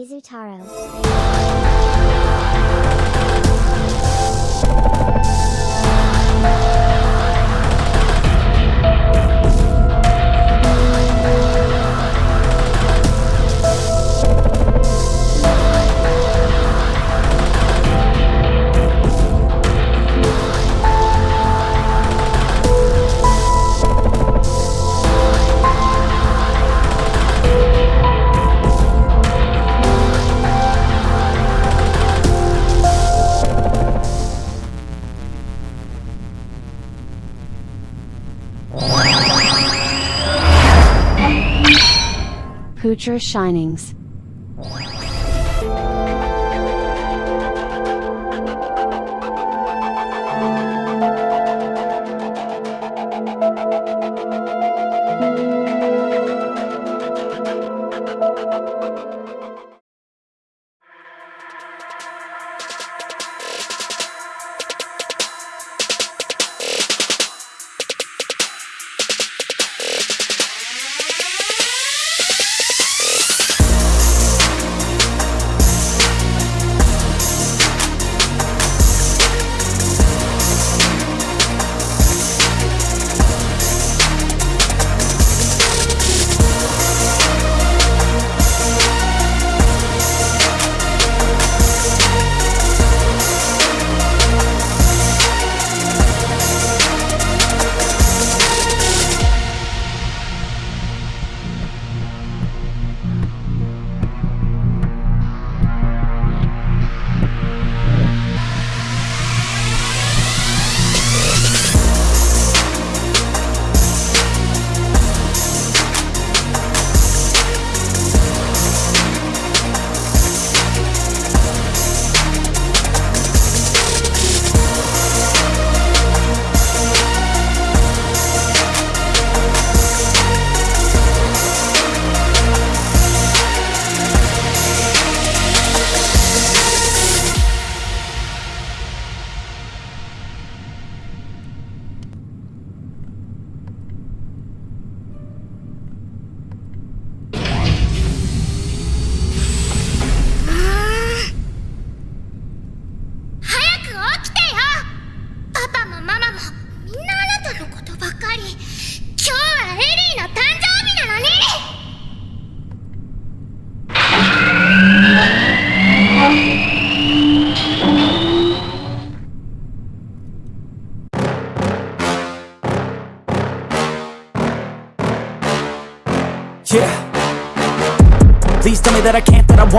Izutaro. Poocher Shinings.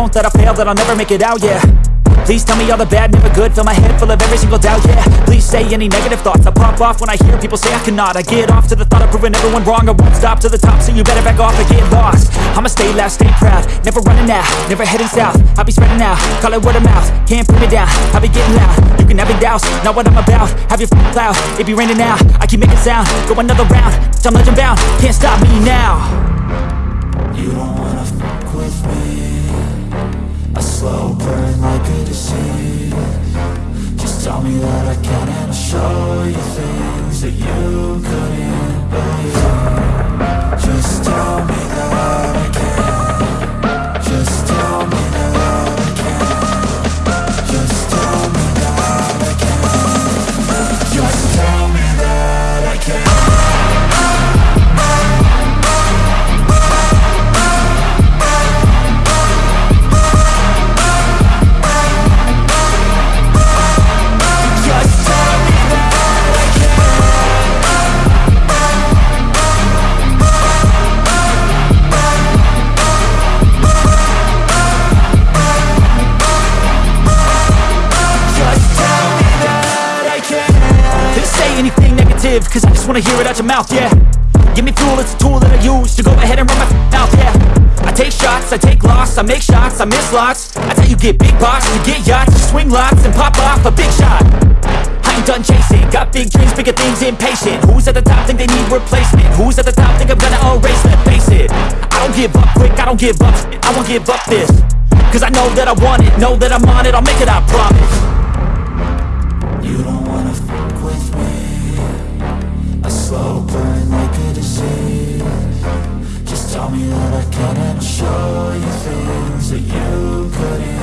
Won't, that I fail, that I'll never make it out, yeah. Please tell me all the bad, never good. Fill my head full of every single doubt, yeah. Please say any negative thoughts. I pop off when I hear people say I cannot. I get off to the thought of proving everyone wrong. I won't stop to the top, so you better back off and get lost. I'ma stay loud, stay proud. Never running out, never heading south. I'll be spreading out, call it word of mouth. Can't put me down, I'll be getting loud. You can have your doubts, not what I'm about. Have your f***ing cloud, it be raining now I keep making sound, go another round I'm legend bound, can't stop me now like a disease Just tell me that I can and I'll show you things that you couldn't just wanna hear it out your mouth, yeah. Give me fuel, it's a tool that I use to go ahead and run my mouth, yeah. I take shots, I take loss, I make shots, I miss lots. That's how you get big box, you get yachts, you swing lots and pop off a big shot. I ain't done chasing, got big dreams, bigger things, impatient. Who's at the top think they need replacement? Who's at the top think I'm gonna erase them? Face it, I don't give up quick, I don't give up I won't give up this. Cause I know that I want it, know that I'm on it, I'll make it, I promise. You don't me that I can't show you things that you couldn't.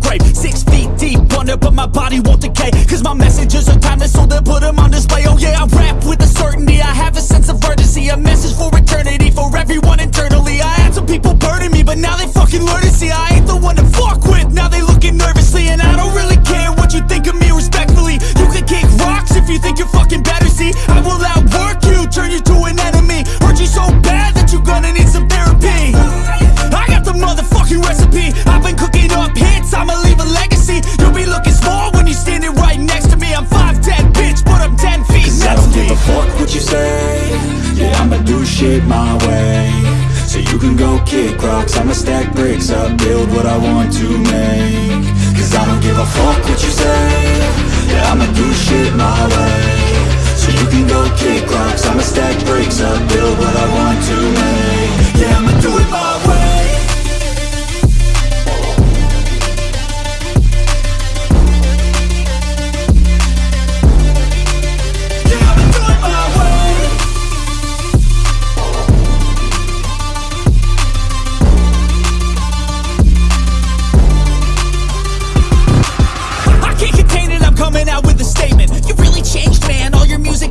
grave. Six feet deep under, but my body won't decay Cause my messages are timeless. blocks, I'ma stack bricks up Build what I want to make. Cause I don't give a fuck what you say. Yeah, I'ma do shit my way. So you can go kick rocks, I'ma stack bricks up Build what I want to make. Yeah,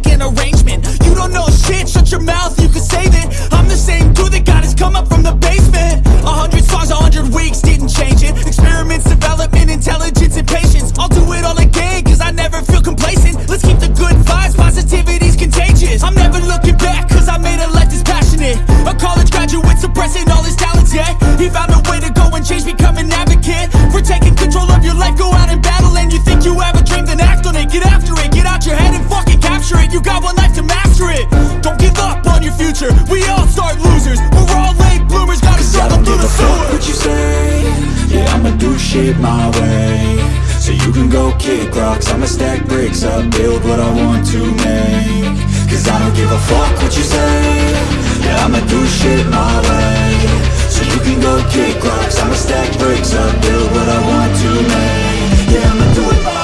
in a rain kick rocks I'ma stack bricks up, build what I want to make. Cause I don't give a fuck what you say. Yeah, I'ma do shit my way. So you can go kick rocks. I'ma stack bricks up, build what I want to make. Yeah, I'ma do it.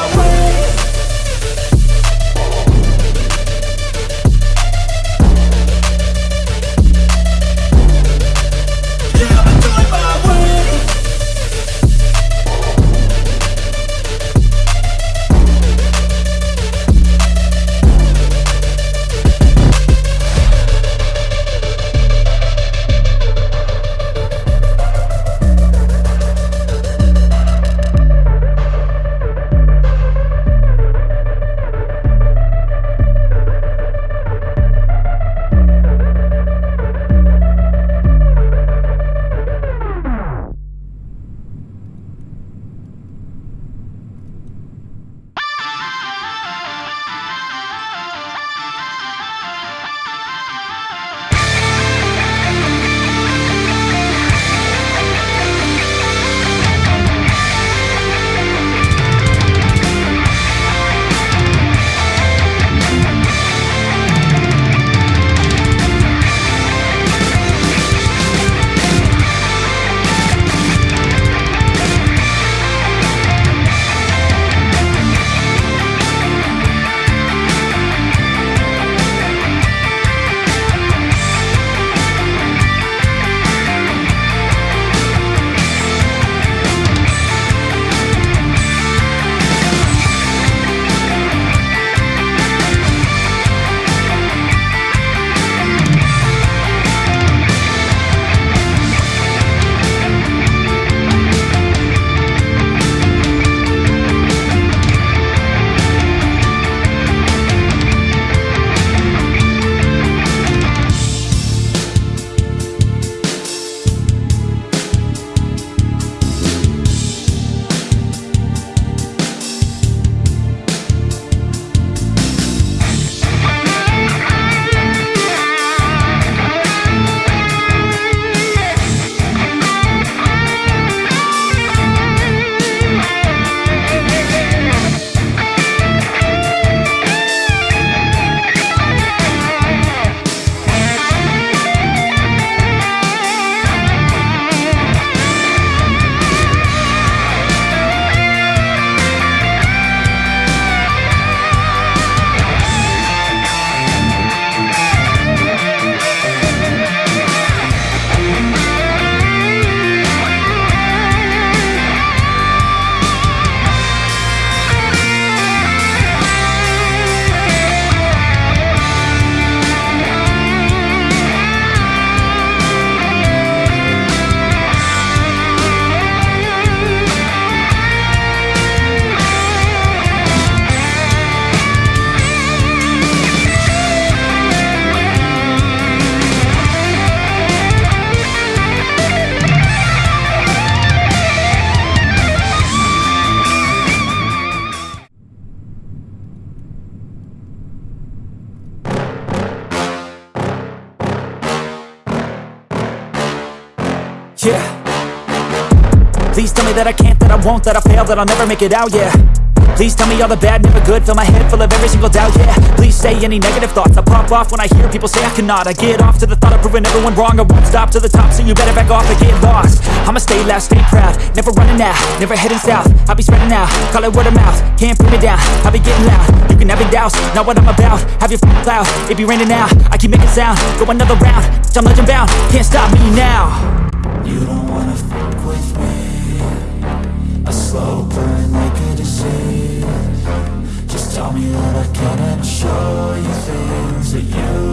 Won't, that I fail, that I'll never make it out, yeah. Please tell me all the bad, never good Fill my head full of every single doubt, yeah. Please say any negative thoughts I pop off when I hear people say I cannot. I get off to the thought of proving everyone wrong I won't stop to the top, so you better back off and get lost. I'ma stay loud, stay proud Never running out, never heading south. I'll be spreading out, call it word of mouth Can't put me down, I'll be getting loud. You can have your doubts, not what I'm about Have your f***ing cloud, it be raining now I keep making sound, go another round I'm legend bound, can't stop me now. You don't wanna slow burn like a disease Just tell me that I can and I'll show you things that you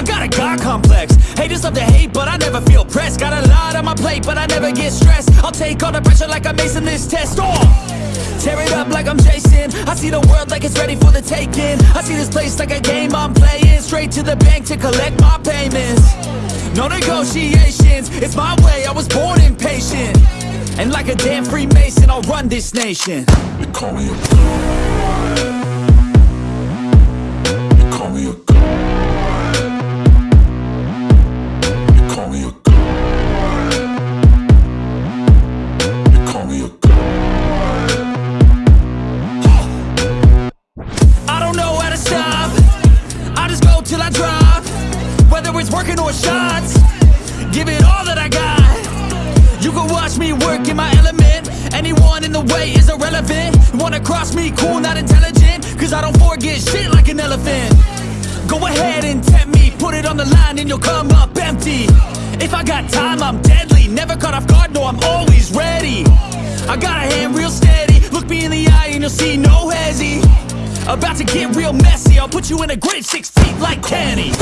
I got a God complex. Haters love to hate, but I never feel pressed. Got a lot on my plate, but I never get stressed. I'll take all the pressure like I'm acing this test. Oh! Tear it up like I'm Jason I see the world like it's ready for the taking. I see this place like a game I'm playing. Straight to the bank to collect my payments. No negotiations, it's my way, I was born impatient. And like a damn Freemason, I'll run this nation. They call me a cross me, cool, not intelligent Cause I don't forget shit like an elephant. Go ahead and tempt me Put it on the line and you'll come up empty. If I got time, I'm deadly Never caught off guard, no, I'm always ready. I got a hand real steady Look me in the eye and you'll see no hezzy. About to get real messy I'll put you in a grave six feet like Kenny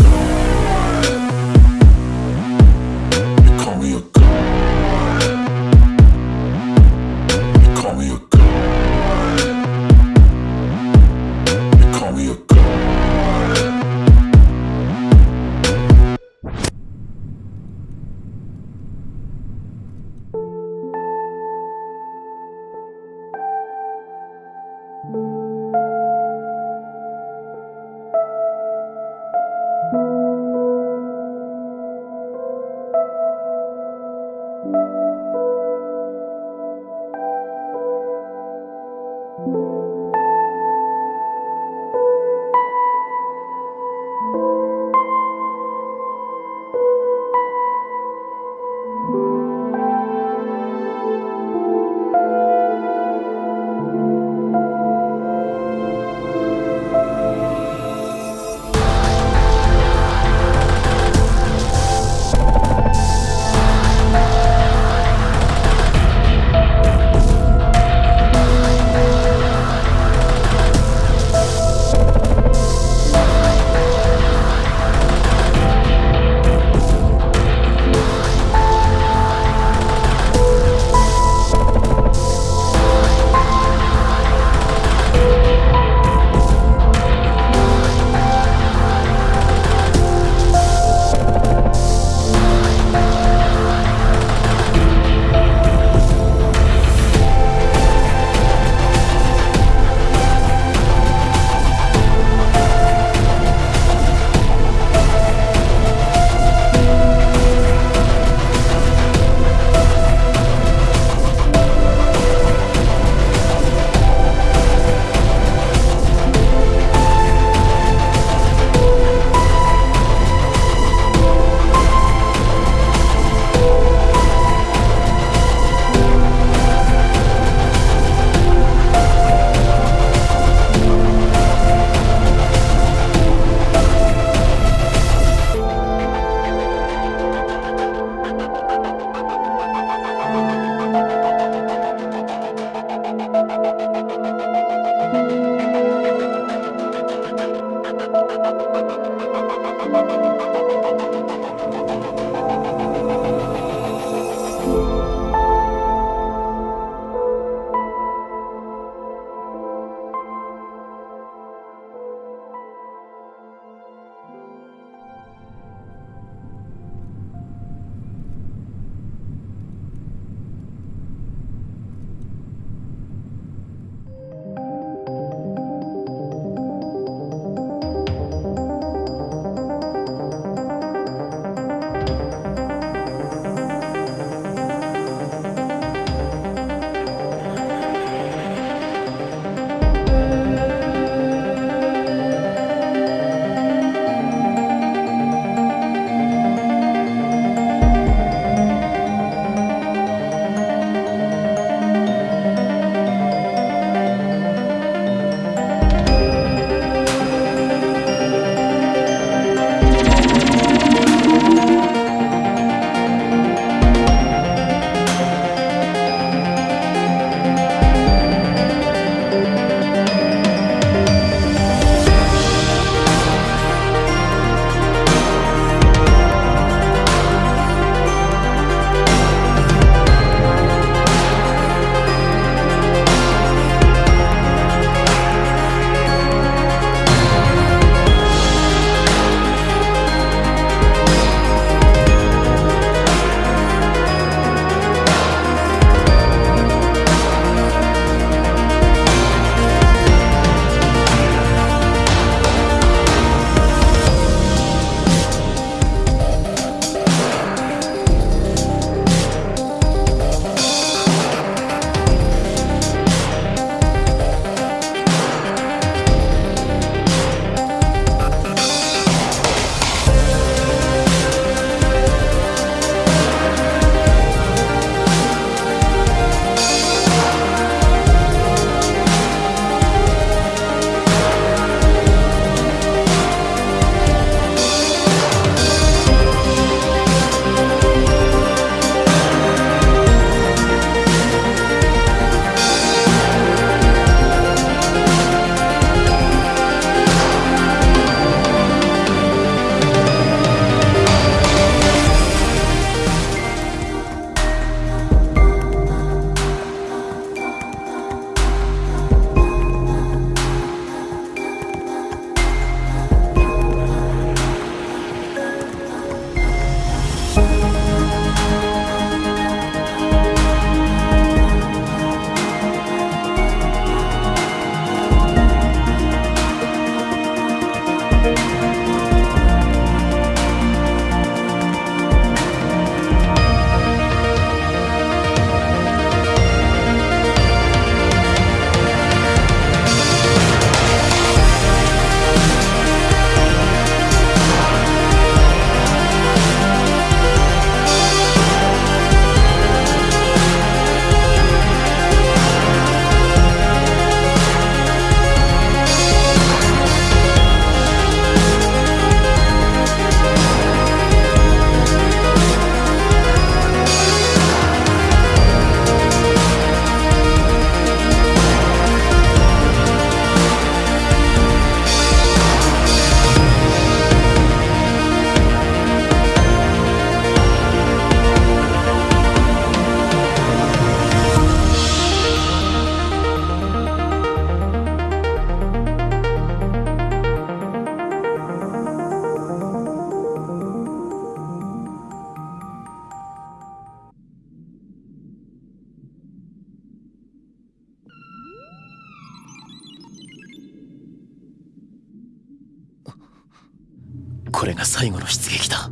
これが最後の出撃だ。